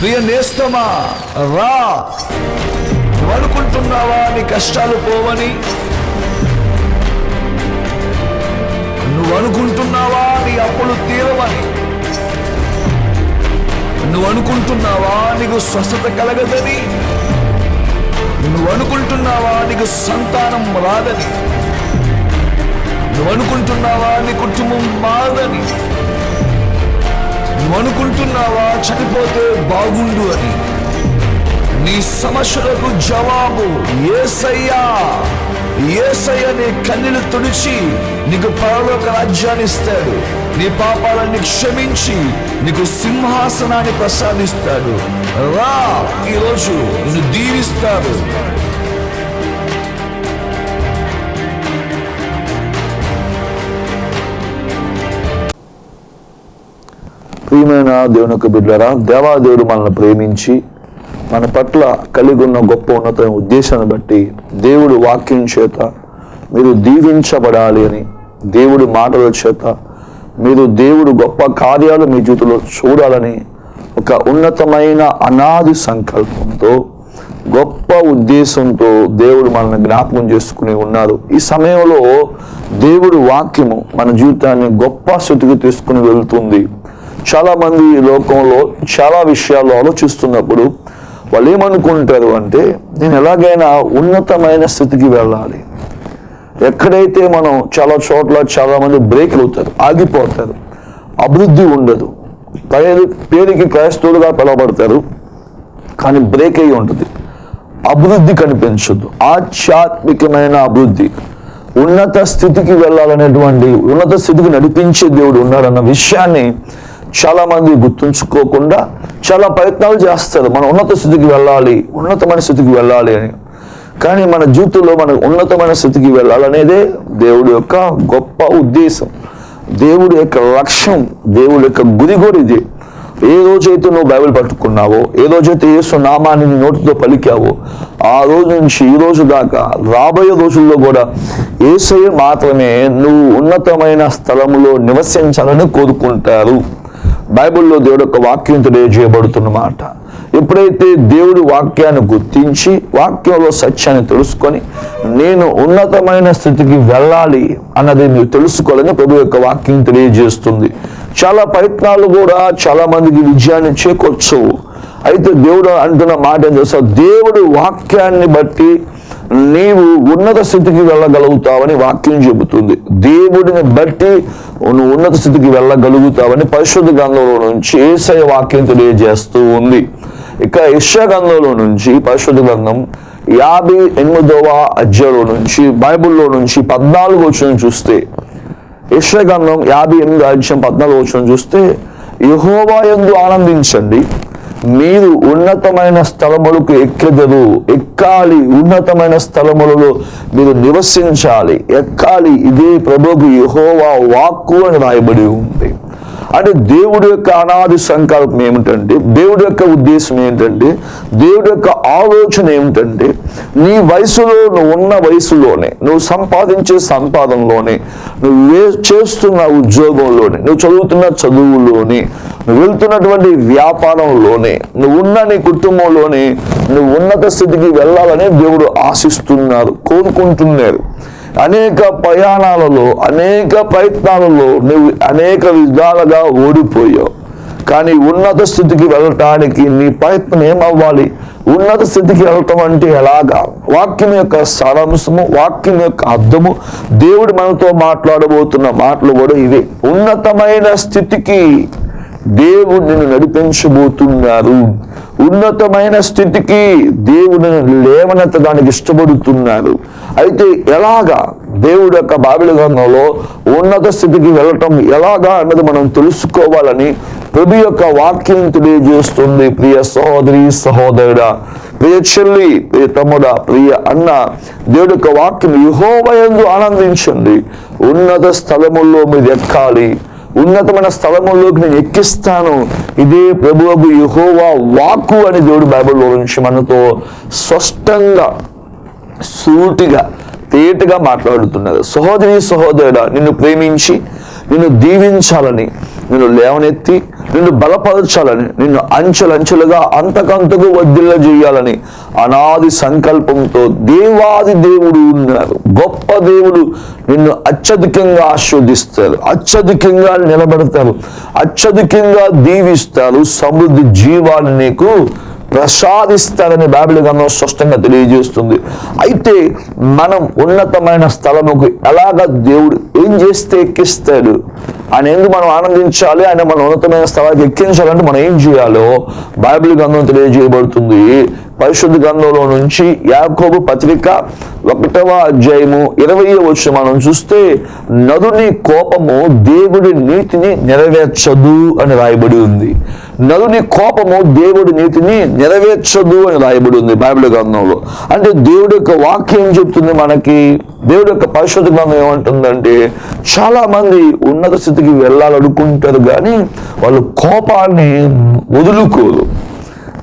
ప్రియ నేస్తమా రా. నువ్వు అనుకుంటున్నావా నీ కష్టాలు పోవని. నువ్వు అనుకుంటున్నావా నీ అప్పులు తీరవని. నువ్వు అనుకుంటున్నావా నీకు స్వస్థత కలగదని. నువ్వు అనుకుంటున్నావా నీకు సంతానం రాదని. నువ్వు అనుకుంటున్నావా నీ కుటుంబం మారదని. అనుకుంటున్నావా చనిపోతే బాగుండు అని. నీ సమస్యలకు జవాబు ఏసయ్యా. ఏసయ్య నీ కన్నీలు తుడిచి నీకు పరలోక రాజ్యాన్ని ఇస్తాడు. నీ పాపాలన్నీ క్షమించి నీకు సింహాసనాన్ని ప్రసాదిస్తాడు. రా ఈరోజు నిన్ను దీవిస్తాడు. ప్రియమైన దేవుని యొక్క బిడ్డరా దేవాదేవుడు మనల్ని ప్రేమించి మన పట్ల కలిగి ఉన్న గొప్ప ఉన్నత ఉద్దేశాన్ని బట్టి దేవుడు వాక్యం చేత మీరు దీవించబడాలి అని దేవుడి మాటల చేత మీరు దేవుడు గొప్ప కార్యాలు మీ జీవితంలో చూడాలని ఒక ఉన్నతమైన అనాది సంకల్పంతో గొప్ప ఉద్దేశంతో దేవుడు మనల్ని జ్ఞాపకం చేసుకుని ఉన్నారు. ఈ సమయంలో దేవుడు వాక్యము మన జీవితాన్ని గొప్ప స్థితికి తీసుకుని వెళ్తుంది. చాలా మంది లోకంలో చాలా విషయాలు ఆలోచిస్తున్నప్పుడు వాళ్ళు ఏమనుకుంటారు అంటే నేను ఎలాగైనా ఉన్నతమైన స్థితికి వెళ్ళాలి. ఎక్కడైతే మనం చాలా చోట్ల చాలా మంది బ్రేక్ అవుతారు ఆగిపోతారు అభివృద్ధి ఉండదు పేరు పేరుకి క్రైస్తవులుగా పిలవబడతారు కానీ బ్రేక్ అయి ఉంటుంది. అభివృద్ధి కనిపించదు. ఆధ్యాత్మికమైన అభివృద్ధి. ఉన్నత స్థితికి వెళ్ళాలనేటువంటి ఉన్నత స్థితికి నడిపించే దేవుడు ఉన్నాడన్న విషయాన్ని చాలా మంది గుర్తుంచుకోకుండా చాలా ప్రయత్నాలు చేస్తారు. మనం ఉన్నత స్థితికి వెళ్ళాలి ఉన్నతమైన స్థితికి వెళ్ళాలి అని. కానీ మన జీవితంలో మన ఉన్నతమైన స్థితికి వెళ్ళాలనేదే దేవుడి యొక్క గొప్ప ఉద్దేశం. దేవుడి యొక్క లక్ష్యం దేవుడి యొక్క గురి కూడా ఇది. ఏ రోజైతే నువ్వు బైబిల్ పట్టుకున్నావో ఏ రోజైతే యేసు నామాన్ని నీ నోటితో పలికావో ఆ రోజు నుంచి ఈ రోజు దాకా రాబోయే రోజుల్లో కూడా ఏసయ్య మాత్రమే నువ్వు ఉన్నతమైన స్థలంలో నివసించాలని కోరుకుంటారు. బైబిల్లో దేవుడు యొక్క వాక్యం తెలియజేయబడుతున్నమాట. ఎప్పుడైతే దేవుడి వాక్యాన్ని గుర్తించి వాక్యంలో సత్యాన్ని తెలుసుకొని నేను ఉన్నతమైన స్థితికి వెళ్ళాలి అన్నది మీరు తెలుసుకోవాలని ప్రభు యొక్క వాక్యం తెలియజేస్తుంది. చాలా ప్రయత్నాలు కూడా చాలా మందికి విజయాన్ని చేకూర్చవు. అయితే దేవుడు అంటున్న మాట ఏం తెలుసా? దేవుడు వాక్యాన్ని బట్టి నీవు ఉన్నత స్థితికి వెళ్ళగలుగుతావని వాక్యం చెబుతుంది. దేవుడిని బట్టి నువ్వు ఉన్నత స్థితికి వెళ్ళగలుగుతావని పరిశుద్ధ గ్రంథంలో నుంచి ఏసయ వాక్యం తెలియజేస్తూ ఉంది. ఇక యెషయా గ్రంథంలో నుంచి పరిశుద్ధ గ్రంథం యాభై ఎనిమిదవ అధ్యాయంలో నుంచి బైబిల్లో నుంచి పద్నాలుగు వచ్చిన చూస్తే యెషయా గ్రంథం యాభై ఎనిమిది అధ్యాయం పద్నాలుగు వచ్చిన చూస్తే యహోవా ఎందు ఆనందించండి. మీరు ఉన్నతమైన స్థలములకు ఎక్కెదరు. ఎక్కాలి ఉన్నతమైన స్థలములలో మీరు నివసించాలి. ఎక్కాలి ఇదే ప్రభుకు యహోవా వాక్కు అని రాయబడి ఉంది. అంటే దేవుడి యొక్క అనాది సంకల్పం ఏమిటంటే దేవుడి యొక్క ఉద్దేశం ఏంటంటే దేవుడి యొక్క ఆలోచన ఏమిటంటే నీ వయసులో నువ్వు ఉన్న వయసులోనే నువ్వు సంపాదించే సంపాదనలోనే నువ్వు చేస్తున్న ఉద్యోగంలోనే నువ్వు చదువుతున్న చదువులోనే నువ్వు వెళ్తున్నటువంటి వ్యాపారంలోనే నువ్వు ఉన్న నీ కుటుంబంలోనే నువ్వు ఉన్నత స్థితికి వెళ్ళాలని దేవుడు ఆశిస్తున్నారు కోరుకుంటున్నారు. అనేక ప్రయాణాలలో అనేక ప్రయత్నాలలో నువ్వు అనేక విధాలుగా ఓడిపోయావు. కానీ ఉన్నత స్థితికి వెళ్ళటానికి నీ ప్రయత్నం ఏమవ్వాలి? ఉన్నత స్థితికి వెళ్ళటం అంటే ఎలాగా? వాక్యం యొక్క సారాంశము వాక్యం యొక్క అర్థము. దేవుడు మనతో మాట్లాడబోతున్న మాటలు కూడా ఇవే. ఉన్నతమైన స్థితికి దేవుడు నిన్ను నడిపించబోతున్నారు. ఉన్నతమైన స్థితికి దేవుడిని లేవనెత్తడానికి ఇష్టపడుతున్నారు. అయితే ఎలాగా దేవుడు యొక్క బాబిల ఉన్నత స్థితికి వెళ్ళటం ఎలాగా అన్నది మనం తెలుసుకోవాలని ప్రభు యొక్క వాక్యం తెలియజేస్తుంది. ప్రియ సహోదరి సహోదరుడా ప్రియ చెల్లి ప్రియ తమ్ముడా ప్రియ అన్న దేవుడు యొక్క వాక్యం యహోవయందు ఆనందించండి. ఉన్నత స్థలముల్లో మీరు ఎక్కాలి. ఉన్నతమైన స్థలముల్లోకి నేను ఎక్కిస్తాను. ఇదే ప్రభువు యహోవా వాక్కు అని దేవుడు బైబిల్లో నుంచి మనతో స్పష్టంగా సూటిగా తేటగా మాట్లాడుతున్నారు. సహోదరి సహోదరుడా నిన్ను ప్రేమించి నిన్ను దీవించాలని నిన్ను లేవనెత్తి నిన్ను బలపరచాలని నిన్ను అంచెలంచెలుగా అంతకంతకు వద్దిల్ల చేయాలని అనాది సంకల్పంతో దేవాది దేవుడు ఉన్నారు గొప్ప దేవుడు నిన్ను అత్యధికంగా ఆస్వాదిస్తారు అత్యధికంగా నిలబెడతారు అత్యధికంగా దీవిస్తారు సమృద్ధి జీవాన్ని నీకు ప్రసాదిస్తాడని బైబిల్ గ్రంథం స్పష్టంగా తెలియజేస్తుంది. అయితే మనం ఉన్నతమైన స్థలముకు ఎలాగ దేవుడు ఏం చేస్తే ఎక్కిస్తాడు? ఆయన ఎందుకు మనం ఆనందించాలి? ఆయన మన ఉన్నతమైన స్థలానికి ఎక్కించాలంటే మనం ఏం చేయాలో బైబిల్ గ్రంథం తెలియజేయబడుతుంది. పరిశుద్ధ గ్రంథంలో నుంచి యాకోబు పత్రిక ఒకటవ అధ్యాయము ఇరవై వచ్చి మనం చూస్తే నదుని కోపము దేవుడి నీతిని నెరవేర్చదు అని రాయబడి ఉంది. నదుని కోపము దేవుడి నీతిని నెరవేర్చదు అని రాయబడి ఉంది బైబిల్ గ్రంథంలో. అంటే దేవుడి యొక్క వాక్యం చెప్తుంది మనకి? దేవుడి యొక్క పరిశుద్ధ గ్రంథం ఏమంటుందంటే చాలా మంది ఉన్నత స్థితికి వెళ్ళాలనుకుంటారు కానీ వాళ్ళు కోపాన్ని వదులుకోరు.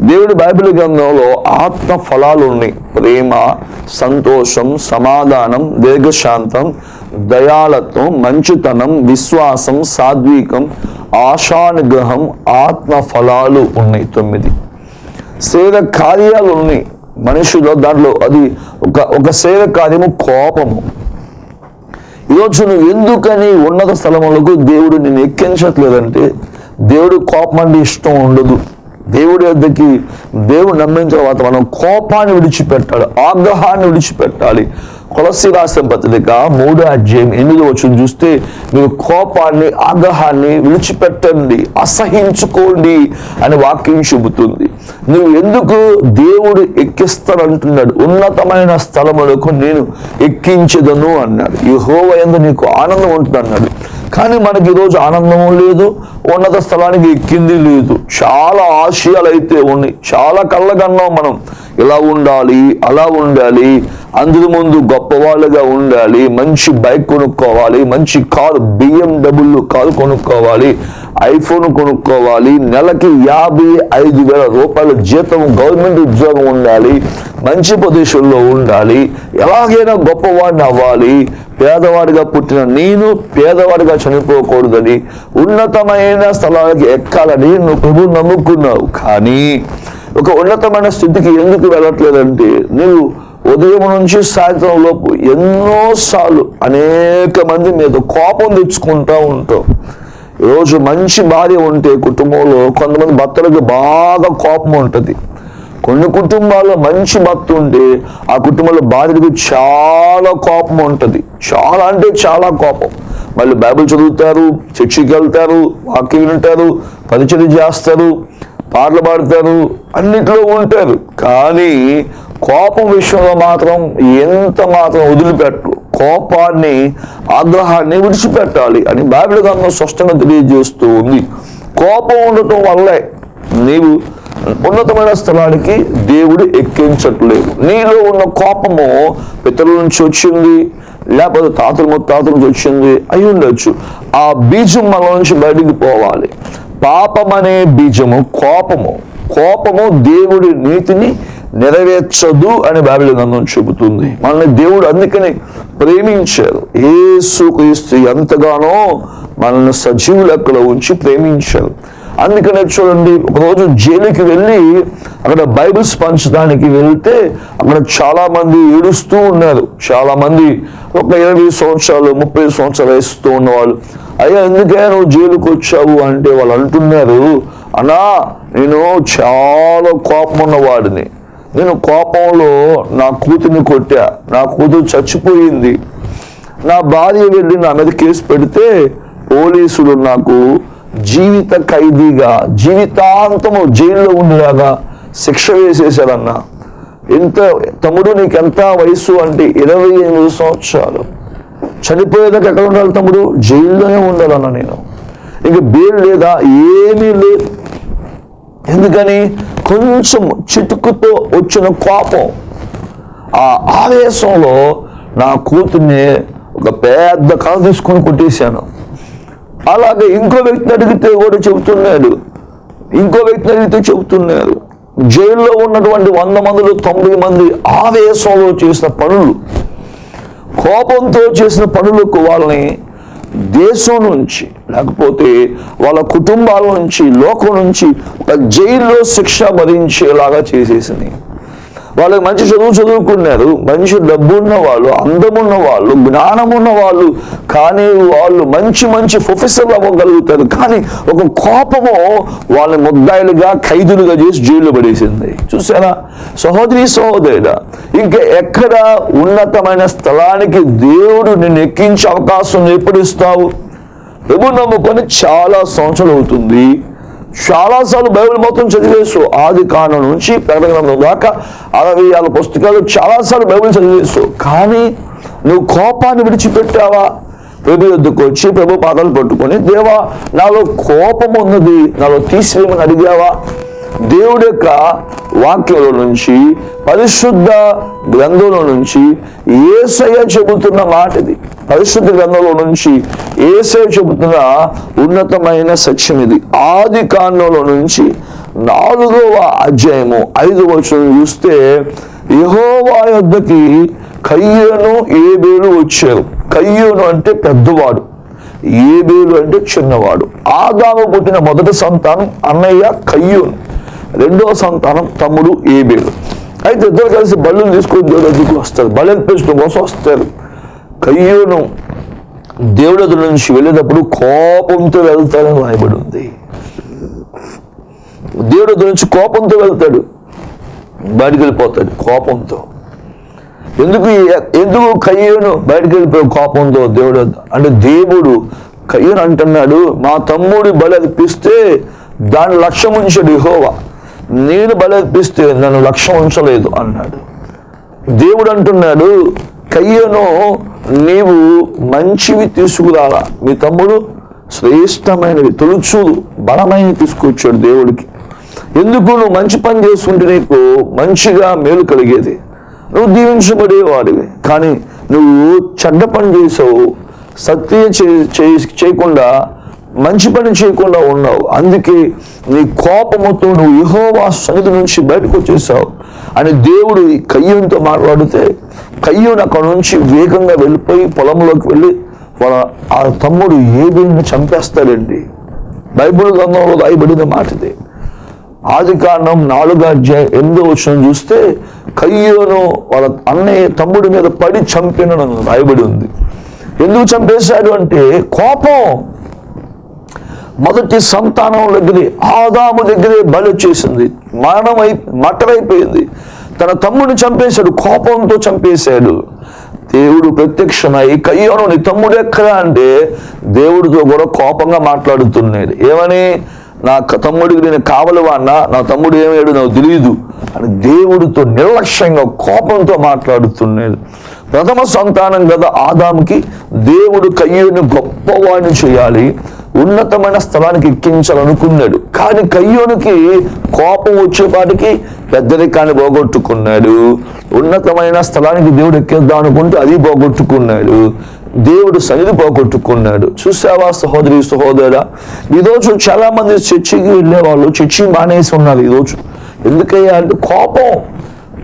దేవుడి బైబిల్ గ్రంథంలో ఆత్మ ఫలాలు ఉన్నాయి. ప్రేమ సంతోషం సమాధానం దీర్ఘశాంతం దయాలత్వం మంచితనం విశ్వాసం సాద్వీకం ఆశానుగ్రహం ఆత్మ ఫలాలు ఉన్నాయి తొమ్మిది. సేవ కార్యాలు ఉన్నాయి. మనుషులో దాంట్లో అది ఒక ఒక సేవ కార్యము కోపము. ఈరోజు నువ్వు ఎందుకని ఉన్నత స్థలములకు దేవుడు నిన్ను ఎక్కించట్లేదంటే దేవుడు కోపం అంటే ఇష్టం ఉండదు. దేవుడి వద్దకి దేవుడు నమ్మిన తర్వాత మనం కోపాన్ని విడిచిపెట్టాలి ఆగ్రహాన్ని విడిచిపెట్టాలి. కొలసి రాసిన పత్రిక మూడో అధ్యాయం ఎనిమిది వచ్చి చూస్తే మీరు కోపాన్ని ఆగ్రహాన్ని విడిచిపెట్టండి అసహించుకోండి అని వాక్యం చెబుతుంది. నువ్వు ఎందుకు దేవుడు ఎక్కిస్తానంటున్నాడు? ఉన్నతమైన స్థలములకు నేను ఎక్కించదను అన్నాడు. ఈ హోవ ఎందు నీకు ఆనందం ఉంటుంది అన్నాడు కానీ మనకి ఈరోజు ఆనందం లేదు ఉన్నత స్థలానికి ఎక్కింది లేదు. చాలా ఆశయాలు అయితే ఉన్నాయి. చాలా కళ్ళగన్నాం మనం. ఇలా ఉండాలి అలా ఉండాలి అందరి ముందు గొప్పవాళ్ళుగా ఉండాలి మంచి బైక్ కొనుక్కోవాలి మంచి కారు బిఎండబ్ల్యూ కారు కొనుక్కోవాలి ఐఫోన్ కొనుక్కోవాలి నెలకి యాభై ఐదు వేల రూపాయల జీతం గవర్నమెంట్ ఉద్యోగం ఉండాలి మంచి ప్రదేశంలో ఉండాలి ఎలాగైనా గొప్పవాడిని అవ్వాలి పేదవాడిగా పుట్టిన నేను పేదవాడిగా చనిపోకూడదని ఉన్నతమైన స్థలానికి ఎక్కాలని నువ్వు ప్రభు నమ్ముకున్నావు. కానీ ఒక ఉన్నతమైన స్థితికి ఎందుకు వెళ్ళట్లేదంటే నువ్వు ఉదయం నుంచి సాయంత్రం లోపు ఎన్నోసార్లు అనేక మంది మీద కోపం తెచ్చుకుంటూ ఉంటావు. ఈరోజు మంచి భార్య ఉంటే కుటుంబంలో కొంతమంది భర్తలకు బాగా కోపం ఉంటుంది. కొన్ని కుటుంబాల్లో మంచి భర్త ఉంటే ఆ కుటుంబంలో భార్యకు చాలా కోపం ఉంటుంది. చాలా అంటే చాలా కోపం. మళ్ళీ బైబిల్ చదువుతారు చర్చికి వెళ్తారు వాక్యం వింటారు పరిచయం చేస్తారు. పాటలు పాడతారు అన్నిట్లో ఉంటారు. కానీ కోపం విషయంలో మాత్రం ఎంత మాత్రం వదిలిపెట్టరు కోపాన్ని ఆగ్రహాన్ని విడిచిపెట్టాలి అని బైబిల్ గ్రంథం స్పష్టంగా తెలియజేస్తూ ఉంది. కోపం ఉండటం వల్లే నీవు ఉన్నతమైన స్థలానికి దేవుడు ఎక్కించట్లేదు. నీలో ఉన్న కోపము పితరుల నుంచి వచ్చింది లేకపోతే తాతలు ముత్తాతల నుంచి వచ్చింది అయి ఉండొచ్చు. ఆ బీజం మన నుంచి బయటికి పోవాలి. పాపం అనే బీజము కోపము. కోపము దేవుడి నీతిని నెరవేర్చదు అని బైబిల్ గ్రంథం చెబుతుంది. మనల్ని దేవుడు అందుకని ప్రేమించారు. ఏసుక్రీస్తు ఎంతగానో మనల్ని సజీవు లెక్కలో ఉంచి ప్రేమించారు. అందుకనే చూడండి ఒకరోజు జైలుకి వెళ్ళి అక్కడ బైబిల్స్ పంచడానికి వెళ్తే అక్కడ చాలా మంది ఏడుస్తూ ఉన్నారు. చాలా మంది ఒక ఇరవై సంవత్సరాలు ముప్పై సంవత్సరాలు వేస్తూ ఉన్నవాళ్ళు. అయ్యా ఎందుకే నువ్వు జైలుకి వచ్చావు అంటే వాళ్ళు అంటున్నారు అన్నా నేను చాలా కోపం ఉన్నవాడిని నేను కోపంలో నా కూతుర్ని కొట్టా. నా కూతురు చచ్చిపోయింది. నా భార్య వెళ్ళి నా మీద కేసు పెడితే పోలీసులు నాకు జీవిత ఖైదీగా జీవితాంతము జైల్లో ఉండేలాగా శిక్ష వేసేసారన్న ఎంత తమ్ముడు నీకు ఎంత వయసు అంటే ఇరవై ఎనిమిది సంవత్సరాలు. చనిపోయేదాకా ఎక్కడ ఉండాలి తమ్ముడు? జైల్లోనే ఉండాలన్నా నేను. ఇంక బెయిల్ లేదా? ఏమీ లేదు. ఎందుకని? కొంచెం చిటుకుతో వచ్చిన కోపం. ఆ ఆవేశంలో నా కూతుర్ని ఒక పెద్ద కళ తీసుకొని కొట్టేశాను. అలాగే ఇంకో వ్యక్తిని అడిగితే కూడా చెబుతున్నాడు. ఇంకో వ్యక్తిని అడిగితే చెబుతున్నారు జైల్లో ఉన్నటువంటి వంద మందిలో తొంభై మంది ఆవేశంలో చేసిన పనులు. కోపంతో చేసిన పనులకు వాళ్ళని దేశం నుంచి లేకపోతే వాళ్ళ కుటుంబాల నుంచి లోకం నుంచి ఒక జైల్లో శిక్ష భరించేలాగా చేసేసింది. వాళ్ళకి మంచి చదువు చదువుకున్నారు మంచి డబ్బు ఉన్న వాళ్ళు అందమున్న వాళ్ళు జ్ఞానం ఉన్న వాళ్ళు కానీ వాళ్ళు మంచి మంచి ప్రొఫెసర్లు అవ్వగలుగుతారు. కానీ ఒక కోపము వాళ్ళని ముద్దాయిలుగా ఖైదులుగా చేసి జైల్లో పడేసింది. చూసారా సహోదరి సహోదరుడ ఇంకా ఎక్కడ ఉన్నతమైన స్థలానికి దేవుడు నిన్ను ఎక్కించే అవకాశం ఎప్పుడు ఇస్తావు? ప్రభు నమ్ముకొని చాలా సంవత్సరాలు అవుతుంది. చాలాసార్లు బైబిల్ మొత్తం చదివేసు ఆది కాండం నుంచి ప్రకటన దాకా అరవై ఆరు పుస్తకాలు చాలాసార్లు బైబిల్ చదివేసు కానీ నువ్వు కోపాన్ని విడిచిపెట్టావా? ప్రభు యొద్దకు వచ్చి ప్రభు పాదాలు పట్టుకొని దేవా నాలో కోపం ఉన్నది నాలో తీసివేయమని అడిగావా? దేవుడి యొక్క వాక్యంలో నుంచి పరిశుద్ధ గ్రంథంలో నుంచి ఏసయ్య చెబుతున్న మాట ఇది పరిశుద్ధ గ్రంథంలో నుంచి ఏసే చెబుతున్న ఉన్నతమైన సత్యం ఇది. ఆది కాండంలో నుంచి నాలుగవ అధ్యాయము ఐదు వచనం చూస్తే యహోవా యొద్దకి కయ్యను ఏబేలు వచ్చారు. కయ్యను అంటే పెద్దవాడు ఏబేలు అంటే చిన్నవాడు. ఆదాము పుట్టిన మొదటి సంతానం అన్నయ్య కయ్యూన్ రెండవ సంతానం తమ్ముడు ఏబేలు. అయితే ఇద్దరు కలిసి బళ్ళు తీసుకొని దేవుడి దగ్గరికి వస్తారు. బళ్ళు పెంచడం కోసం వస్తారు. కయ్యూను దేవుడు నుంచి వెళ్ళేటప్పుడు కోపంతో వెళ్తాడని రాయబడి ఉంది. దేవుడు నుంచి కోపంతో వెళ్తాడు. బయటికి వెళ్ళిపోతాడు కోపంతో. ఎందుకు ఎందుకు కయ్యూను బయటికి వెళ్ళిపోయి కోపంతో దేవుడు అంటే దేవుడు కయ్యను అంటున్నాడు మా తమ్ముడు బలి అర్పిస్తే దాని లక్ష్యం ఉంచాడు యెహోవా. నేను బలి అర్పిస్తే నన్ను లక్ష్యం ఉంచలేదు అన్నాడు. దేవుడు అంటున్నాడు కయ్యను నీవు మంచివి తీసుకురాలా. మీ తమ్ముడు శ్రేష్టమైనవి తొలుచు బలమైనవి తీసుకొచ్చాడు దేవుడికి. ఎందుకు నువ్వు మంచి పని చేసుకుంటే నీకు మంచిగా మేలు కలిగేది? నువ్వు దీవించబడేవాడివి. కానీ నువ్వు చెడ్డ పని చేసావు. సత్య చే- చేయకుండా మంచి పని చేయకుండా ఉన్నావు. అందుకే నీ కోపముతో నువ్వు యహోవా సన్నిధి నుంచి బయటకు వచ్చేసావు. అని దేవుడు ఈ కయ్యంతో మాట్లాడితే కయ్యూన్ అక్కడ నుంచి వేగంగా వెళ్ళిపోయి పొలంలోకి వెళ్ళి వాళ్ళ ఆ తమ్ముడు ఏబీని చంపేస్తాడండి. బైబిల్ గ్రంథంలో రాయబడిన మాటది. ఆది కారణం నాలుగో అధ్యాయం ఎనిమిదో వచ్చిన చూస్తే కయ్యోను వాళ్ళ అన్నయ్య తమ్ముడి మీద పడి చంపిన రాయబడి ఉంది. ఎందుకు చంపేశాడు అంటే కోపం. మొదటి సంతానం దగ్గరే ఆదాము దగ్గరే బలి వచ్చేసింది. మరణం అయి మట్టరైపోయింది తన తమ్ముడిని చంపేశాడు కోపంతో చంపేశాడు. దేవుడు ప్రత్యక్షమై కయ్యోను నీ తమ్ముడు ఎక్కడా అంటే దేవుడితో కూడా కోపంగా మాట్లాడుతున్నాడు. ఏమని? నా తమ్ముడికి నేను కావలవాన్నా నా తమ్ముడు ఏమయ్యాడు నాకు తెలియదు. అని దేవుడితో నిర్లక్ష్యంగా కోపంతో మాట్లాడుతున్నాడు. ప్రథమ సంతానం కదా ఆదాముకి. దేవుడు కయ్యోని గొప్పవాడిని చేయాలి. ఉన్నతమైన స్థలానికి ఎక్కించాలనుకున్నాడు. కానీ కయ్యోనికి కోపం వచ్చేపాటికి పెద్దరికాన్ని పోగొట్టుకున్నాడు. ఉన్నతమైన స్థలానికి దేవుడు ఎక్కిద్దాం అనుకుంటే అది పోగొట్టుకున్నాడు. దేవుడు సన్నిధి పోగొట్టుకున్నాడు. చూసావా సహోదరి సహోదరా? ఈరోజు చాలా మంది చర్చికి వెళ్ళేవాళ్ళు చర్చి మానేసి ఉన్నారు ఈరోజు ఎందుకయ్యా అంటే కోపం.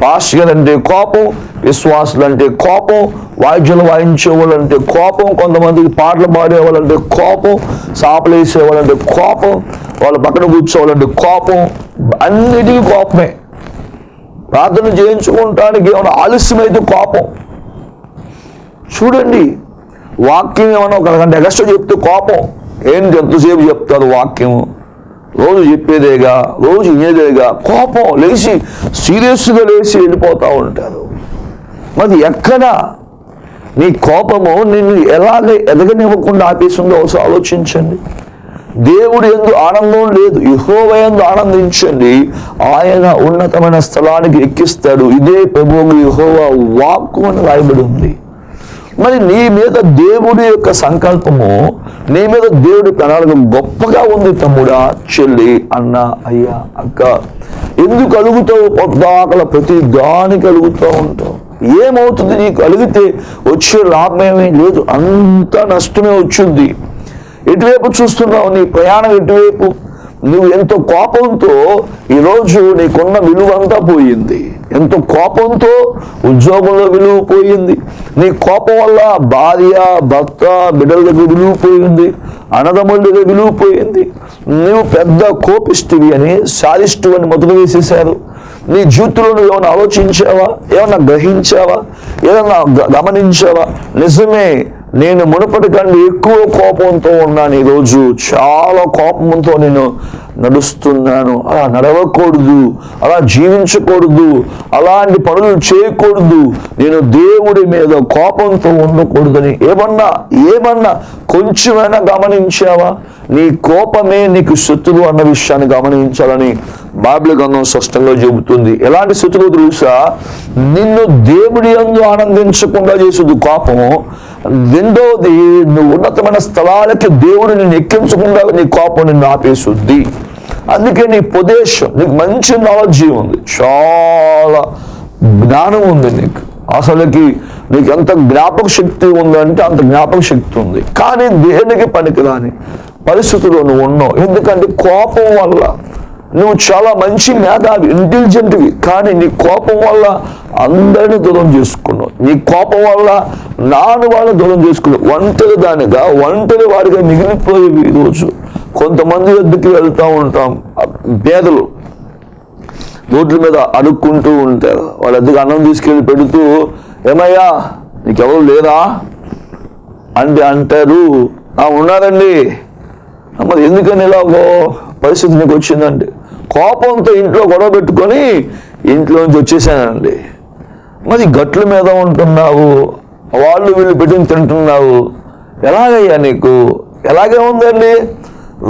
పాస్టర్ అంటే కోపం విశ్వాసులు అంటే కోపం వాయిద్యులు వాయించే వాళ్ళు అంటే కోపం కొంతమందికి పాటలు పాడేవాళ్ళంటే కోపం సాపలు వేసేవాళ్ళంటే కోపం వాళ్ళ పక్కన కూర్చోవాలంటే కోపం అన్నిటికీ కోపమే. ప్రార్థన చేయించుకుంటానికి ఏమైనా ఆలస్యమైతే కోపం. చూడండి వాక్యం ఏమైనా ఒక గంట ఎక్స్ట్రా చెప్తే కోపం. ఏంటి ఎంతసేపు చెప్తారు వాక్యం రోజు చెప్పేదేగా రోజు ఇయ్యేదేగా కోపం లేచి సీరియస్గా లేచి వెళ్ళిపోతూ ఉంటారు. మరి ఎక్కడ నీ కోపము నిన్ను ఎలాగ ఎదగనివ్వకుండా ఆపేసిందో ఒకసారి ఆలోచించండి. దేవుడు ఎందు ఆనందం లేదు యహోవ ఎందు ఆనందించండి. ఆయన ఉన్నతమైన స్థలానికి ఎక్కిస్తాడు. ఇదే ప్రభువు యహోవా వాక్కు అని రాయబడి ఉంది. మరి నీ మీద దేవుడి యొక్క సంకల్పము నీ మీద దేవుడి ప్రణాళిక గొప్పగా ఉంది తమ్ముడా చెల్లి అన్న అయ్యా అక్క. ఎందుకు అలుగుతావు? పొద్దాకల ప్రతి దానికి అలుగుతూ ఉంటావు. ఏమవుతుంది నీకు? అలిగితే వచ్చే లాభమేమీ లేదు. అంత నష్టమే వచ్చింది. ఎటువైపు చూస్తున్నావు? నీ ప్రయాణం ఎటువైపు? నువ్వు ఎంతో కోపంతో ఈరోజు నీకున్న విలువ అంతా పోయింది. ఎంతో కోపంతో ఉద్యోగంలో విలువ పోయింది నీ కోపం వల్ల భార్య భర్త బిడ్డల దగ్గర విలువ పోయింది అన్నదమ్ముల దగ్గర విలువ పోయింది నువ్వు పెద్ద కోపిస్తువి అని సాధిష్టు అని మొదలు వేసేశారు. నీ జీవితంలో నువ్వు ఏమైనా ఆలోచించావా? ఏమన్నా గ్రహించావా? ఏదన్నా గమనించావా? నిజమే నేను మునుపటి కంటే ఎక్కువ కోపంతో ఉన్నాను. ఈరోజు చాలా కోపంతో నేను నడుస్తున్నాను. అలా నడవకూడదు. అలా జీవించకూడదు. అలాంటి పనులు చేయకూడదు. నేను దేవుడి మీద కోపంతో ఉండకూడదని ఏమన్నా ఏమన్నా కొంచెమైనా గమనించావా? నీ కోపమే నీకు శత్రువు అన్న విషయాన్ని గమనించాలని బైబిల్ గ్రంథం స్పష్టంగా చెబుతుంది. ఎలాంటి శత్రువు తెలుసా? నిన్ను దేవుడి అందు ఆనందించకుండా చేసేది కోపము రెండవది నువ్వు ఉన్నతమైన స్థలాలకి దేవుడు నిన్ను ఎక్కించకుండా నీ కోపం నిన్ను ఆపేసుద్ది. అందుకే నీ ప్రదేశం నీకు మంచి నాలెడ్జీ ఉంది. చాలా జ్ఞానం ఉంది నీకు. అసలుకి నీకు ఎంత జ్ఞాపక శక్తి ఉందంటే అంత జ్ఞాపక శక్తి ఉంది. కానీ దేనికి పనికిరాని పరిస్థితుల్లో నువ్వు ఉన్నావు. ఎందుకంటే కోపం వల్ల నువ్వు చాలా మంచి మేధావి ఇంటెలిజెంట్వి కానీ నీ కోపం వల్ల అందరిని దూరం చేసుకున్నావు. నీ కోపం వల్ల నాను వాళ్ళని దూరం చేసుకున్నావు. ఒంటరి దానిగా ఒంటరి వారిగా మిగిలిపోయేవి ఈరోజు కొంతమంది వద్దకి వెళ్తూ ఉంటాం. పేదలు రోడ్ల మీద అడుక్కుంటూ ఉంటారు. వాళ్ళ దగ్గర అన్నం తీసుకెళ్ళి పెడుతూ ఏమయ్యా నీకెవరు లేరా? అంటే అంటారు. "ఆ, ఉన్నారండి. మరి ఎందుకని ఇలాగో పరిస్థితి నీకు వచ్చిందంటే కోపంతో ఇంట్లో గొడవ పెట్టుకొని ఇంట్లోంచి వచ్చేసానండి. మరి గట్ల మీద ఉంటున్నావు? వాళ్ళు వీళ్ళు పెట్టి తింటున్నావు. ఎలాగయ్యా నీకు? ఎలాగే ఉందండి?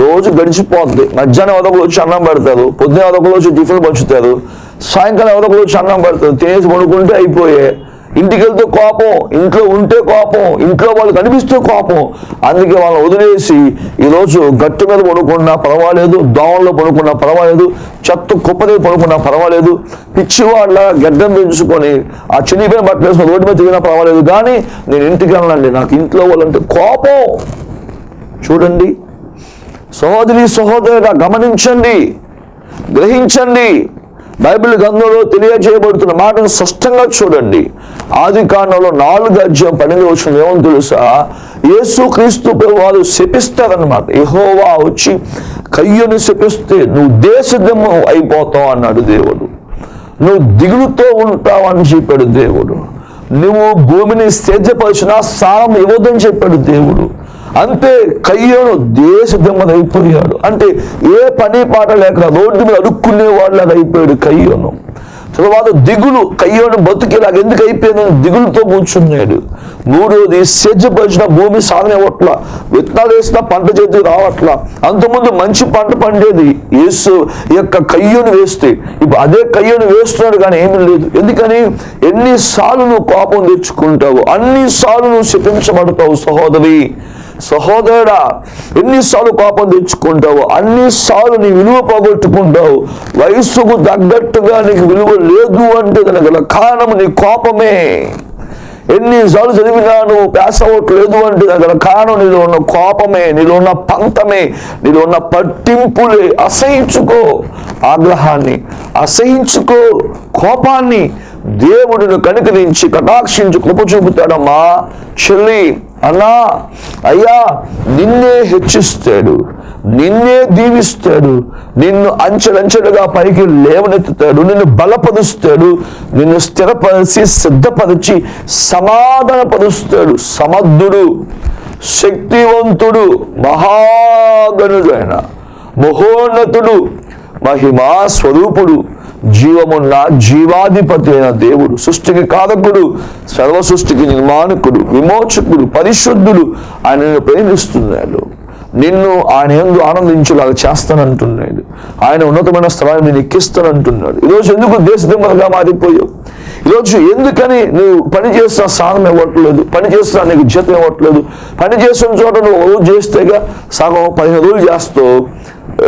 రోజు గడిచిపోతుంది మధ్యాహ్నం ఎవరొకరు వచ్చి అన్నం పెడతారు. పొద్దున ఎవరొకరు వచ్చి టిఫిన్ పంచుతారు. సాయంకాలం ఎవరొకరు వచ్చి అన్నం పెడతారు. తినేసి పడుకుంటే అయిపోయే. ఇంటికి వెళ్తే కోపం ఇంట్లో ఉంటే కోపం ఇంట్లో వాళ్ళు కనిపిస్తే కోపం. అందుకే వాళ్ళని వదిలేసి ఈరోజు గట్టు మీద పడుకున్నా పర్వాలేదు దోమల్లో పడుకున్నా పర్వాలేదు చెత్త కుప్పది పడుకున్నా పర్వాలేదు. పిచ్చివాళ్ళ గడ్డం పెంచుకొని ఆ చినిపోయిన బట్టలు వేసుకొని రోడ్డు మీద తిరిగినా పర్వాలేదు. కానీ నేను ఇంటికి వెళ్ళండి నాకు ఇంట్లో వాళ్ళంటే కోపం. చూడండి. సహోదరి సహోదరుగా గమనించండి. గ్రహించండి. బైబిల్ గ్రంథంలో తెలియజేయబడుతున్న మాటను స్పష్టంగా చూడండి. ఆది కాండంలో నాలుగు అధ్యాయం పన్నెండు వచ్చిన ఏమని తెలుసా? యేసు క్రీస్తు వారు శపిస్తారనమాట ఎహోవా వచ్చి కయ్యను శపిస్తే నువ్వు దేశదమ్మ అయిపోతావు అన్నాడు దేవుడు. నువ్వు దిగులుతో ఉంటావు అని చెప్పాడు దేవుడు. నువ్వు భూమిని సేద్యపరిచిన సారం ఇవ్వదని చెప్పాడు దేవుడు. అంతే కయ్యోను దేశ అయిపోయాడు. అంటే ఏ పని పాట లేక రోడ్డు మీద అడుక్కునే వాళ్ళగా అయిపోయాడు కయ్యోను. తర్వాత దిగులు కయ్యోను బతుకేలాగా ఎందుకు అయిపోయిందని దిగులుతో కూర్చున్నాడు. మూడోది సేద్యపరిచిన భూమి సాధన ఇవ్వట్ల విత్తనాలు వేసినా పంట చేతి రావట్ల. అంతకుముందు మంచి పంట పండేది యేసు యొక్క కయ్యోను వేస్తే. ఇప్పుడు అదే కయ్యోను వేస్తున్నాడు కానీ ఏమీ లేదు. ఎందుకని? ఎన్నిసార్లు నువ్వు కోపం తెచ్చుకుంటావు అన్నిసార్లు నువ్వు శపించబడతావు సహోదరి. సహోదరుడా ఎన్నిసార్లు కోపం తెచ్చుకుంటావు? అన్నిసార్లు నీ విలువ పోగొట్టుకుంటావు. వయస్సుకు తగ్గట్టుగా నీకు విలువ లేదు అంటే దానికి గల కారణం నీ కోపమే. ఎన్నిసార్లు చదివినా నువ్వు పాస్ అవ్వట్లేదు అంటే దాని గల కారణం నీలో ఉన్న కోపమే నీలో ఉన్న పంతమే నీలో ఉన్న పట్టింపులే. అసహించుకో ఆగ్రహాన్ని అసహించుకో కోపాన్ని. దేవుడిని కనుకరించి కటాక్షించి కృప చూపుతాడమ్మా చెల్లి అన్నా అయ్యా నిన్నే హెచ్చిస్తాడు నిన్నే దీవిస్తాడు నిన్ను అంచెలంచెలుగా పైకి లేవనెత్తుతాడు నిన్ను బలపరుస్తాడు నిన్ను స్థిరపరిచి సిద్ధపరిచి సమాధానపరుస్తాడు సమర్థుడు శక్తివంతుడు మహాగనుడైన మహోన్నతుడు మహిమా స్వరూపుడు జీవమున్న జీవాధిపతి అయిన దేవుడు సృష్టికి కారకుడు సర్వ సృష్టికి నిర్మాణకుడు విమోచకుడు పరిశుద్ధుడు ఆయనను ప్రేమిస్తున్నాడు. నిన్ను ఆయన ఎందు ఆనందించేలాగా చేస్తానంటున్నాడు. ఆయన ఉన్నతమైన స్థలాన్ని నేను ఎక్కిస్తానంటున్నాడు. ఈరోజు ఎందుకు దేశదిమ్మలుగా మారిపోయావు? ఈరోజు ఎందుకని నువ్వు పని చేస్తున్న స్థానం ఇవ్వట్లేదు? పని చేస్తున్నా నీకు జీతం ఇవ్వట్లేదు? పని చేస్తున్న చోట నువ్వు రోజు చేస్తేగా సగం పదిహేను రోజులు చేస్తావు.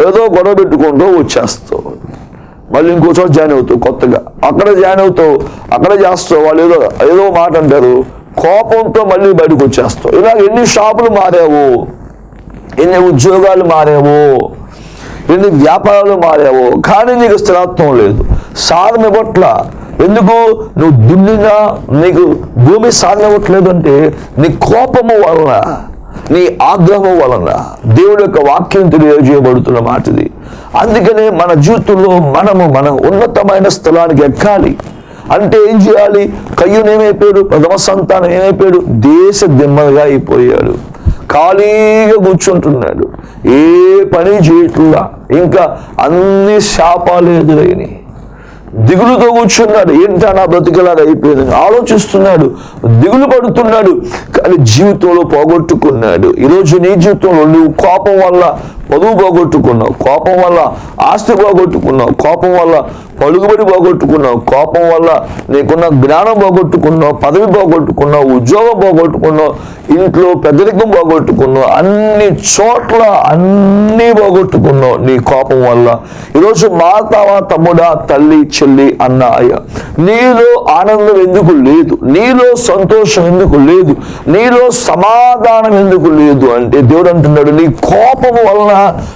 ఏదో గొడవ పెట్టుకుంటూ వచ్చేస్తావు. మళ్ళీ ఇంకో చోట జాయిన్ అవుతావు కొత్తగా. అక్కడ జాయిన్ అవుతావు అక్కడ చేస్తావు వాళ్ళు ఏదో ఏదో మాట అంటారు. కోపంతో మళ్ళీ బయటకు వచ్చేస్తావు. ఇలా ఎన్ని షాపులు మారావు ఎన్ని ఉద్యోగాలు మారావు ఎన్ని వ్యాపారాలు మారావు కానీ నీకు స్థిరత్వం లేదు. సాధన పట్ల ఎందుకు నువ్వు దున్నినా నీకు భూమి సాధనవట్లేదంటే అంటే నీ కోపము వలన నీ ఆగ్రహం వలన దేవుడు యొక్క వాక్యం తెలియజేయబడుతున్న మాటది. అందుకనే మన జీవితంలో మనము మన ఉన్నతమైన స్థలానికి ఎక్కాలి. అంటే ఏం చేయాలి? కయ్యూన్ ఏమైపోయాడు? ప్రథమ సంతానం ఏమైపోయాడు? దేశ దిమ్మగా అయిపోయాడు. ఖాళీగా కూర్చుంటున్నాడు. ఏ పని చేయట్లా? ఇంకా అన్ని శాపాలు ఎదురైనవి దిగులుతో కూర్చున్నాడు. ఏంటా నా బ్రతికలాగా అయిపోయింది? ఆలోచిస్తున్నాడు. దిగులు పడుతున్నాడు. కానీ జీవితంలో పోగొట్టుకున్నాడు. ఈరోజు నీ జీవితంలో నువ్వు కోపం వల్ల పదువు పోగొట్టుకున్నావు. కోపం వల్ల ఆస్తి పోగొట్టుకున్నావు. కోపం వల్ల పలుగుబడి పోగొట్టుకున్నావు. కోపం వల్ల నీకున్న జ్ఞానం పోగొట్టుకున్నావు. పదవి పోగొట్టుకున్నావు. ఉద్యోగం పోగొట్టుకున్నావు. ఇంట్లో పెద్దరికం పోగొట్టుకున్నావు. అన్ని చోట్ల అన్నీ పోగొట్టుకున్నావు. నీ కోపం వల్ల. ఈరోజు మాతావా తమ్ముడా తల్లి చెల్లి అన్న అయ్య. నీలో ఆనందం ఎందుకు లేదు? నీలో సంతోషం ఎందుకు లేదు? నీలో సమాధానం ఎందుకు లేదు? అంటే దేవుడు అంటున్నాడు నీ కోపం వలన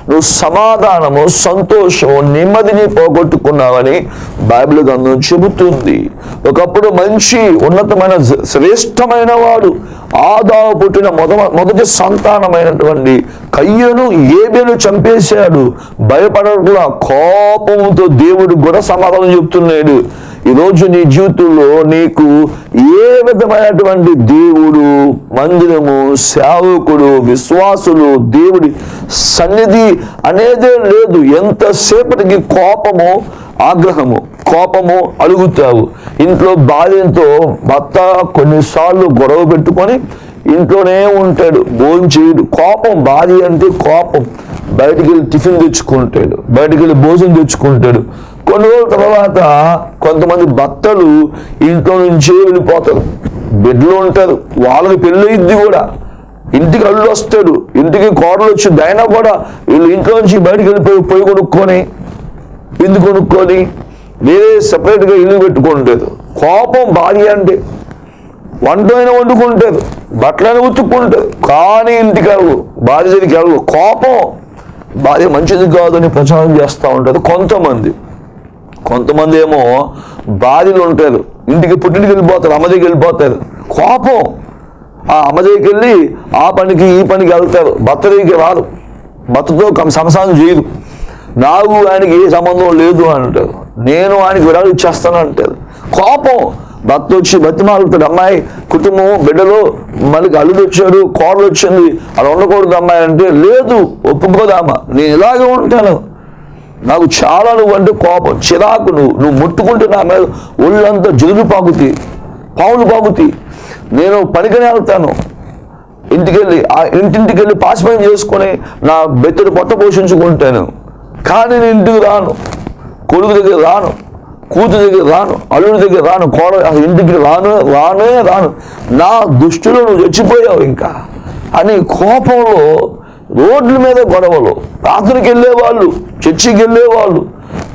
నువ్వు సమాధానము సంతోషము నెమ్మదిని పోగొట్టుకున్నావని బైబిల్ గ్రంథం చెబుతుంది. ఒకప్పుడు మంచి ఉన్నతమైన శ్రేష్టమైన వాడు. ఆదావు పుట్టిన మొద మొదటి సంతానమైనటువంటి కయ్యను ఏబేలు చంపేశాడు. భయపడకుండా కోపంతో దేవుడు కూడా సమాధానం చెప్తున్నాడు. ఈరోజు నీ జీవితంలో నీకు ఏ విధమైనటువంటి దేవుడు మందిరము సేవకుడు విశ్వాసులు దేవుడి సన్నిధి అనేదే లేదు. ఎంతసేపటికి కోపము ఆగ్రహము కోపము అడుగుతావు ఇంట్లో భార్యతో భర్త కొన్నిసార్లు గొడవ పెట్టుకొని ఇంట్లోనే ఉంటాడు భోజనం కోపం భార్య అంటే కోపం. బయటికి వెళ్ళి టిఫిన్ తెచ్చుకుంటాడు బయటికి వెళ్ళి భోజనం తెచ్చుకుంటాడు. కొన్ని రోజుల తర్వాత కొంతమంది భర్తలు ఇంట్లో నుంచే వెళ్ళిపోతారు. బెడ్లో ఉంటారు. వాళ్ళకి పెళ్ళయిద్ది కూడా. ఇంటికి అల్లు వస్తాడు. ఇంటికి కోడలు వచ్చింది అయినా కూడా వీళ్ళు ఇంట్లో నుంచి బయటికి వెళ్ళిపోయి పొయ్యి కొనుక్కొని ఎందుకు కొనుక్కొని వేరే సపరేట్గా ఇల్లు పెట్టుకుంటారు. కోపం భార్య అంటే వంటైనా వండుకుంటారు. బట్టలైనా ఉతుక్కుంటారు. కానీ ఇంటికి వెళ్ళవు భార్య దగ్గరికి వెళ్ళవు కోపం. భార్య మంచిది కాదని ప్రచారం చేస్తూ ఉంటారు కొంతమంది. కొంతమంది ఏమో భార్యలు ఉంటారు. ఇంటికి పుట్టింటికి వెళ్ళిపోతారు అమ్మ దగ్గరికి వెళ్ళిపోతారు. కోపం. ఆ అమ్మ దగ్గరికి వెళ్ళి ఆ పనికి ఈ పనికి వెళ్తారు. భర్త దగ్గరికి రారు. భర్తతో కం- సంసారం చేయరు. నాకు ఆయనకి ఏ సంబంధం లేదు అని అంటారు. నేను ఆయనకి విడాలు ఇచ్చేస్తాను అంటారు. కోపం. భర్త వచ్చి బతిమాలుతాడు అమ్మాయి కుటుంబం బిడ్డలు మళ్ళీ అల్లుడు వచ్చాడు కోడలు వచ్చింది. అలా ఉండకూడదు అమ్మాయి అంటే లేదు ఒప్పుకోదామా నేను ఇలాగే ఉంటాను. నాకు చాలా నువ్వు అంటే కోపం చిరాకు నువ్వు నువ్వు ముట్టుకుంటే నా మీద ఒళ్ళంతా జుదులు పాకుతాయి పావులు పాకుతాయి నేను పనికనే వెళ్తాను. ఇంటికెళ్ళి ఆ ఇంటింటికి వెళ్ళి పాశమయం చేసుకొని నా బెత్తడి పొట్ట పోషించుకుంటాను. కానీ నేను ఇంటికి రాను. కొడుకు దగ్గర రాను. కూతురు దగ్గర రాను. అల్లుడి దగ్గర రాను. కోడ ఇంటికి రాను రానే రాను. నా దుష్టిలో నువ్వు చచ్చిపోయావు ఇంకా. అని కోపంలో రోడ్ల మీద గొడవలు. ప్రార్థనకి వెళ్ళేవాళ్ళు చర్చికి వెళ్ళేవాళ్ళు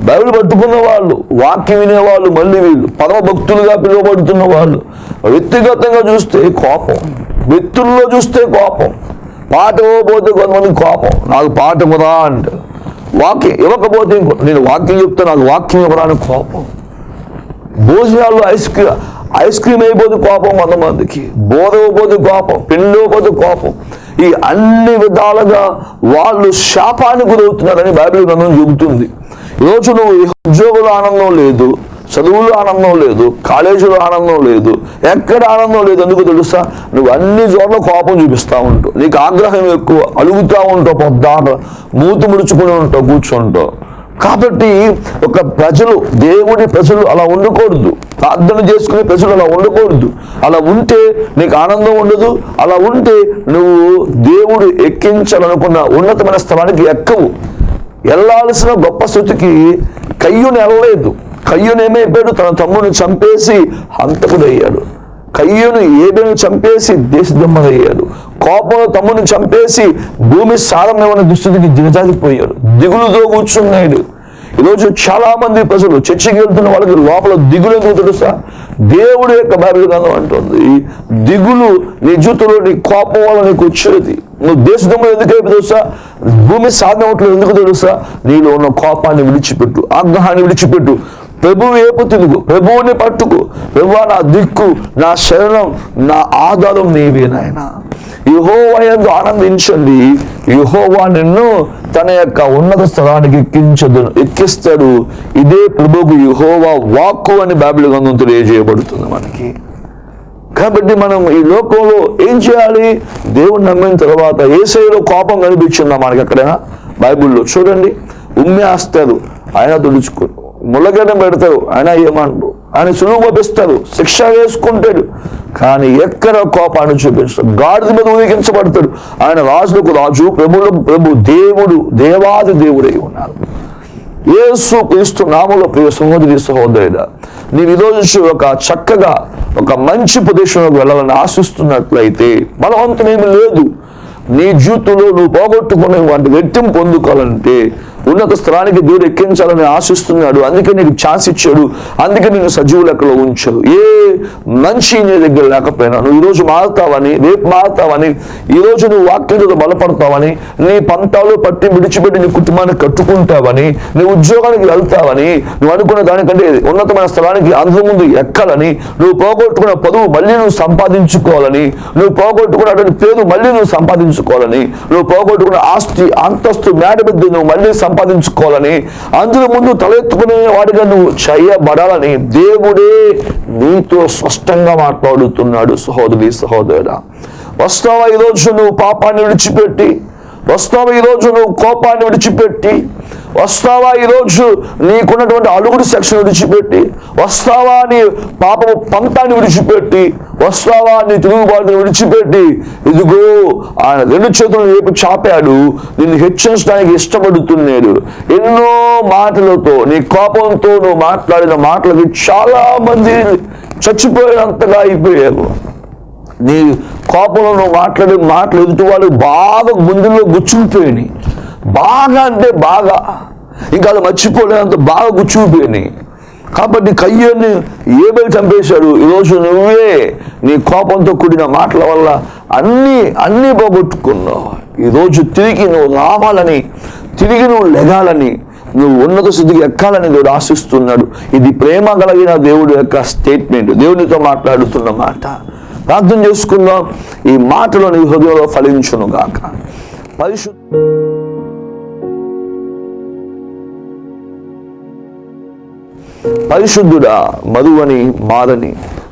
బైబిల్ పట్టుకున్న వాళ్ళు వాక్యం వినేవాళ్ళు మళ్ళీ వీళ్ళు పరమ భక్తులుగా పిలువబడుతున్న వాళ్ళు. వ్యక్తిగతంగా చూస్తే కోపం. వ్యక్తుల్లో చూస్తే కోపం. పాట ఇవ్వకపోతే కొంతమంది కోపం. నాకు పాట ఇవ్వరా అంటారు వాక్యం ఇవ్వకపోతే నేను వాక్యం చెప్తే నాకు వాక్యం ఇవ్వరా అని కోపం. భోజనాల్లో ఐస్ క్రీమ్ ఐస్ క్రీమ్ అయిపోతే కోపం కొంతమందికి. బోధ ఇవ్వకపోతే కోపం. పిండి ఇవ్వకపోతే కోపం. ఈ అన్ని విధాలుగా వాళ్ళు శాపానికి గురవుతున్నారని బైబిల్ గ్రంథం చెబుతుంది. ఈరోజు నువ్వు ఉద్యోగుల ఆనందం లేదు చదువులో ఆనందం లేదు కాలేజీలో ఆనందం లేదు ఎక్కడ ఆనందం లేదు ఎందుకు తెలుసా? నువ్వు అన్ని చోట్ల కోపం చూపిస్తూ ఉంటావు నీకు ఆగ్రహం ఎక్కువ అలుగుతూ ఉంటావు పొద్దాట మూతి ముడుచుకుని ఉంటావు కూర్చుంటావు కాబట్టి ఒక ప్రజలు దేవుడి ప్రజలు అలా ఉండకూడదు. ప్రార్థన చేసుకునే ప్రజలు అలా ఉండకూడదు. అలా ఉంటే నీకు ఆనందం ఉండదు. అలా ఉంటే నువ్వు దేవుడు ఎక్కించాలనుకున్న ఉన్నతమైన స్థలానికి ఎక్కవు. వెళ్ళాల్సిన గొప్ప స్థుతికి కయ్యుని వెళ్ళలేదు. కయ్యునేమైపోయాడు తన తమ్ముని చంపేసి హంతకుడయ్యాడు. కయ్యను ఏబేను చంపేసి దేశదమ్మయ్యాడు కోపంలో తమ్ముని చంపేసి భూమి సారమేమన్న దుస్థితికి దిగజారిపోయాడు. దిగులుతో కూర్చున్నాడు. ఈరోజు చాలా మంది ప్రజలు చర్చికి వెళ్తున్న వాళ్ళకి లోపల దిగులు ఎందుకు తెలుసా దేవుడు యొక్క బైబిల్ గ్రంథం అంటుంది దిగులు నీ జూతులో నీ కోపం వల్ల నీకు వచ్చేది. నువ్వు దేశంలో ఎందుకు తెలుసా భూమి సాధన ఎందుకు తెలుసా? నీలో ఉన్న కోపాన్ని విడిచిపెట్టు ఆగ్రహాన్ని విడిచిపెట్టు. ప్రభు వైపు తిరుగు. ప్రభువుని పట్టుకు. ప్రభు నా దిక్కు నా శరణం నా ఆధారం నీవే నాయన. యహోవా యందు ఆనందించండి. యుహోవా నిన్ను తన యొక్క ఉన్నత స్థలానికి ఎక్కించదు ఎక్కిస్తాడు. ఇదే ప్రభువుకు యుహోవా వాక్కు అని బైబిల్ గ్రంథం తెలియజేయబడుతుంది మనకి. కాబట్టి మనం ఈ లోకంలో ఏం చేయాలి? దేవుని నమ్మిన తర్వాత ఏసైలో కోపం కనిపించిందా మనకి ఎక్కడైనా? బైబిల్లో చూడండి. ఉమ్మేస్తారు ఆయన తుడుచుకో ముళ్ళగడ్డ పెడతాడు. ఆయన ఏమంటారు ఆయన సులువు శిక్ష వేసుకుంటాడు. కానీ ఎక్కడ కోపాన్ని చూపిస్తాడు గాడిద మీద ఊహించబడతాడు. ఆయన రాజులకు రాజు ప్రభులకు ప్రభు దేవుడు దేవాది దేవుడై ఉన్నారు. ఏసు క్రీస్తు నామంలో ప్రియ సహోదరి సహోదరుడ నీవు ఈరోజు ఒక చక్కగా ఒక మంచి ప్రదేశంలోకి వెళ్ళాలని ఆశిస్తున్నట్లయితే బలవంతమేమి లేదు. నీ జీవితంలో నువ్వు పోగొట్టుకునే వాటి వ్యక్తిని పొందుకోవాలంటే ఉన్నత స్థలానికి దేవుడు ఎక్కించాలని ఆశిస్తున్నాడు. అందుకే నీకు ఛాన్స్ ఇచ్చాడు. అందుకే నేను సజీవు లెక్కలో ఉంచాడు. ఏ మంచి నీ దగ్గర లేకపోయినా నువ్వు ఈరోజు మారుతావని రేపు మారుతావని ఈరోజు నువ్వు వాక్యంతో బలపడతావని నీ పంతాలు పట్టి విడిచిపెట్టి నీ కుటుంబాన్ని కట్టుకుంటావని నీ ఉద్యోగానికి వెళ్తావని నువ్వు అనుకున్న దానికంటే ఉన్నతమైన స్థలానికి అందరి ముందు ఎక్కాలని నువ్వు పోగొట్టుకున్న పదువు మళ్ళీ నువ్వు సంపాదించుకోవాలని నువ్వు పోగొట్టుకున్నటువంటి పేరు మళ్ళీ నువ్వు సంపాదించుకోవాలని నువ్వు పోగొట్టుకున్న ఆస్తి అంతస్తు మేడ నువ్వు మళ్ళీ సంపాదించుకోవాలని అందులో ముందు తలెత్తుకునే వాడిగా నువ్వు చేయబడాలని దేవుడే నీతో స్పష్టంగా మాట్లాడుతున్నాడు సహోదరి సహోదరుడా. వస్తావా ఈరోజు నువ్వు పాపాన్ని విడిచిపెట్టి? వస్తావా ఈరోజు నువ్వు కోపాన్ని విడిచిపెట్టి? వస్తావా ఈరోజు నీకున్నటువంటి అలుగుడు సెక్షన్ విడిచిపెట్టి? వస్తావా నీ పాపము పంతాన్ని విడిచిపెట్టి? వస్తావా నీ తిరుగుబాటును విడిచిపెట్టి? ఇదిగో ఆయన రెండు చేతులను వైపు చాపాడు. నిన్ను హెచ్చరించడానికి ఇష్టపడుతున్నాడు. ఎన్నో మాటలతో నీ కోపంతో నువ్వు మాట్లాడిన మాటలకి చాలా మంది చచ్చిపోయినంతగా అయిపోయారు. నీ కోపంలో నువ్వు మాట్లాడే మాటలు ఎదుటి వాళ్ళు బాగా గుండెల్లో గుచ్చుకుపోయినాయి. బాగా అంటే బాగా. ఇంకా అది మర్చిపోలేనంత బాగా గుచ్చుకుపోయినాయి కాబట్టి కయ్యని ఏబెల్ చంపేశాడు. ఈరోజు నువ్వే నీ కోపంతో కూడిన మాటల వల్ల అన్నీ అన్నీ పోగొట్టుకున్నావు. ఈరోజు తిరిగి నువ్వు రావాలని తిరిగి నువ్వు లెగాలని నువ్వు ఉన్నత స్థితికి ఎక్కాలని దేవుడు ఆశిస్తున్నాడు. ఇది ప్రేమ కలిగిన దేవుడు యొక్క స్టేట్మెంట్ దేవునితో మాట్లాడుతున్న మాట. ప్రార్థన చేసుకుందాం. ఈ మాటలో నీ హృదయంలో ఫలించును గాక పరిశుద్ధ పరిశుద్ధుడా మధువని మారని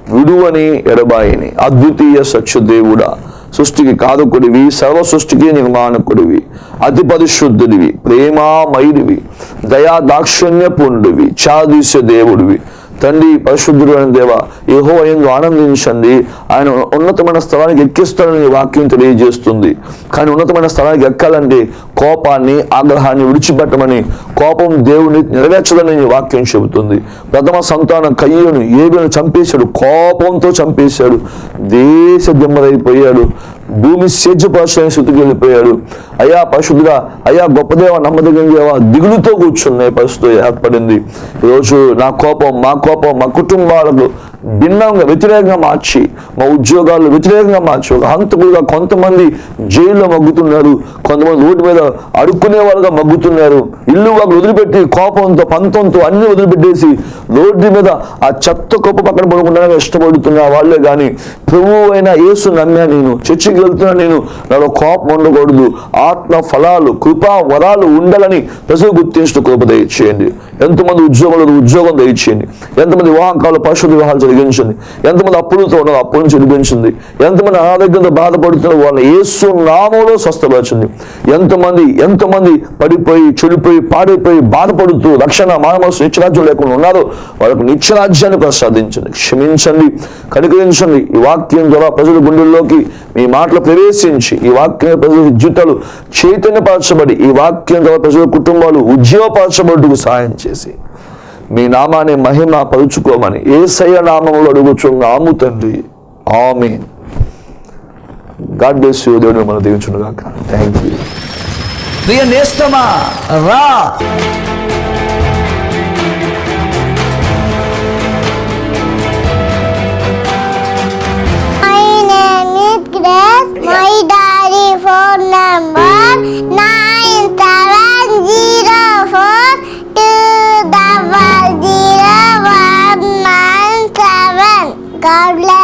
విడువని ఎడబాయిని అద్వితీయ సత్యదేవుడా సృష్టికి కాదుకుడివి సర్వ సృష్టికి నిర్మాణకుడివి అతి పరిశుద్ధుడివి ప్రేమామయుడివి దయా దాక్షిణ్య పూర్ణుడివి చాదీస దేవుడివి తండ్రి పరిశుద్ధుడు అని దేవ ఏహో ఎందు ఆనందించండి. ఆయన ఉన్నతమైన స్థలానికి ఎక్కిస్తాడని వాక్యం తెలియజేస్తుంది. కానీ ఉన్నతమైన స్థలానికి ఎక్కాలంటే కోపాన్ని ఆగ్రహాన్ని విడిచిపెట్టమని కోపం దేవుని నెరవేర్చదని వాక్యం చెబుతుంది. ప్రథమ సంతానం కయ్యను ఏబిను చంపేశాడు కోపంతో చంపేశాడు దేశ దిమ్మరైపోయాడు. భూమి సేద్యపరచని స్థితికి వెళ్ళిపోయాడు. అయ్యా పరిశుద్ధుడా అయ్యా గొప్పదేవ నమ్మదగిన దేవ దిగులుతో కూర్చున్న పరిస్థితి ఏర్పడింది. ఈరోజు నా కోపం మా కోపం మా కుటుంబాలకు భిన్నంగా వ్యతిరేకంగా మార్చి మా ఉద్యోగాలు వ్యతిరేకంగా మార్చి ఒక హంతకులుగా కొంతమంది జైల్లో మగ్గుతున్నారు కొంతమంది రోడ్డు మీద అడుక్కునే వాళ్ళుగా మగ్గుతున్నారు. ఇల్లు వాళ్ళు వదిలిపెట్టి కోపంతో పంతంతో అన్ని వదిలిపెట్టేసి రోడ్డు మీద ఆ చెత్త కుప్ప పక్కన పడుకుంటానికి ఇష్టపడుతున్న వాళ్ళే కానీ ప్రభు అయిన యేసు నమ్మా నేను చర్చికి వెళ్తున్నా నేను నాలో కోపం ఉండకూడదు ఆత్మ ఫలాలు కృపా వరాలు ఉండాలని ప్రజలు గుర్తించిన కృప దయచేయండి. ఎంతమంది ఉద్యోగులు ఉద్యోగం దయచేయండి. ఎంతమంది వివాహకాలు పరిశుద్ధ వివాహాలు జరిగించండి ఎంతమంది అప్పులతో ఉన్న అప్పుల నుంచి విడిపించింది ఎంతమంది అనారోగ్యంతో బాధపడుతున్న వాళ్ళ ఏసు నామంలో స్వస్థపరచండి ఎంతమంది ఎంతమంది పడిపోయి చెడిపోయి పాడైపోయి బాధపడుతూ రక్షణ మానవ నిత్యరాజ్యం లేకుండా ఉన్నారో వాళ్ళకు నిత్యరాజ్యాన్ని ప్రసాదించండి క్షమించండి కనికరించండి ఈ వాక్యం ద్వారా ప్రజల గుండెల్లోకి మీ మాటలు ప్రవేశించి ఈ వాక్యం ప్రజల జీవితాలు చైతన్యపరచబడి ఈ వాక్యం ద్వారా ప్రజల కుటుంబాలు ఉద్యోగపరచబడుటకు సహాయం చేసి. మీ నామాన్ని మహిమ పరుచుకోమని ఏసయ్య నామంలో అడుగుచున్నాము తండ్రి. ఆమె గాడ్ బ్లెస్ యూ. దేవుడు మిమ్మల్ని దీవించును థ్యాంక్ యూ. ప్రియ నేస్తమా రా. My daddy phone number nine. God bless.